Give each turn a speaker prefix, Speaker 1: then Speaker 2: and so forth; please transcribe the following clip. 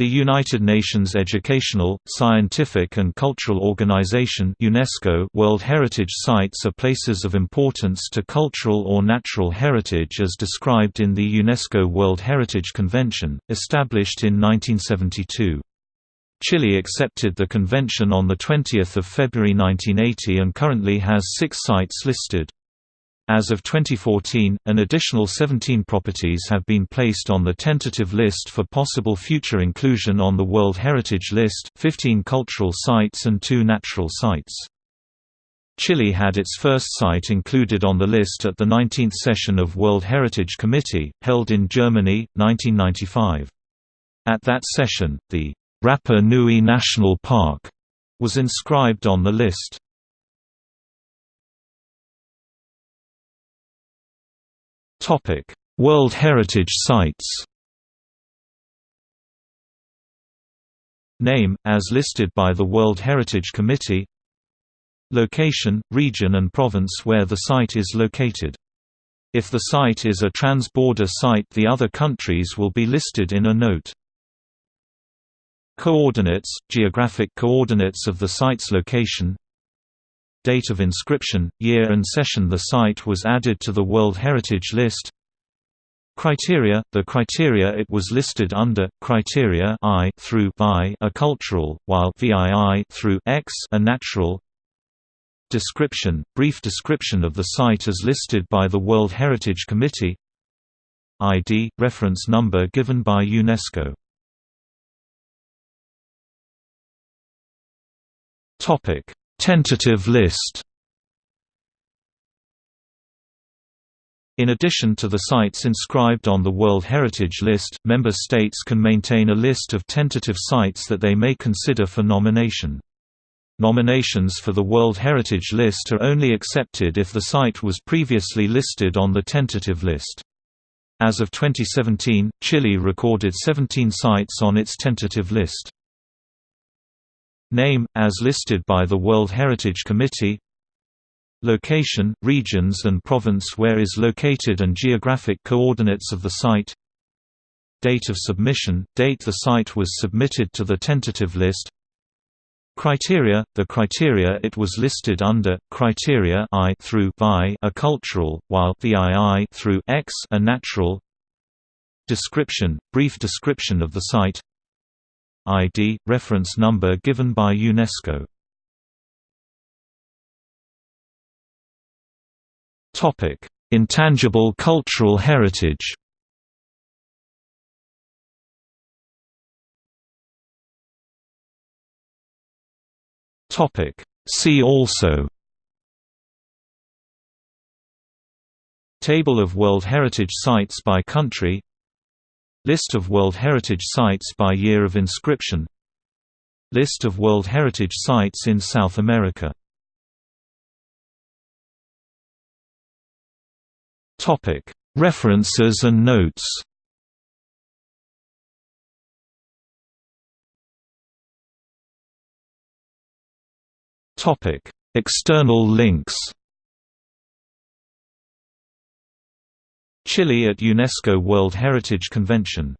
Speaker 1: The United Nations Educational, Scientific and Cultural Organization UNESCO World Heritage Sites are places of importance to cultural or natural heritage as described in the UNESCO World Heritage Convention, established in 1972. Chile accepted the convention on 20 February 1980 and currently has six sites listed. As of 2014, an additional 17 properties have been placed on the tentative list for possible future inclusion on the World Heritage List 15 cultural sites and two natural sites. Chile had its first site included on the list at the 19th session of World Heritage Committee, held in Germany, 1995. At that session, the Rapa Nui National Park was inscribed on the list. Topic: World Heritage Sites. Name, as listed by the World Heritage Committee Location, region and province where the site is located. If the site is a trans-border site the other countries will be listed in a note. Coordinates, geographic coordinates of the site's location Date of inscription, year and session. The site was added to the World Heritage List. Criteria – The criteria it was listed under, criteria I through VI are cultural, while VII through X are natural. Description – Brief description of the site as listed by the World Heritage Committee. ID – Reference number given by UNESCO. Topic Tentative list In addition to the sites inscribed on the World Heritage List, member states can maintain a list of tentative sites that they may consider for nomination. Nominations for the World Heritage List are only accepted if the site was previously listed on the tentative list. As of 2017, Chile recorded 17 sites on its tentative list. Name, as listed by the World Heritage Committee. Location, regions and province where is located and geographic coordinates of the site. Date of submission, date the site was submitted to the tentative list. Criteria, the criteria it was listed under, criteria I through are cultural, while VII through X are natural. Description, brief description of the site ID, reference number given by UNESCO. Intangible cultural heritage. See also. Table of World Heritage Sites by country List of World Heritage Sites by year of inscription. List of World Heritage Sites in South America. References and notes. External links Chile at UNESCO World Heritage Convention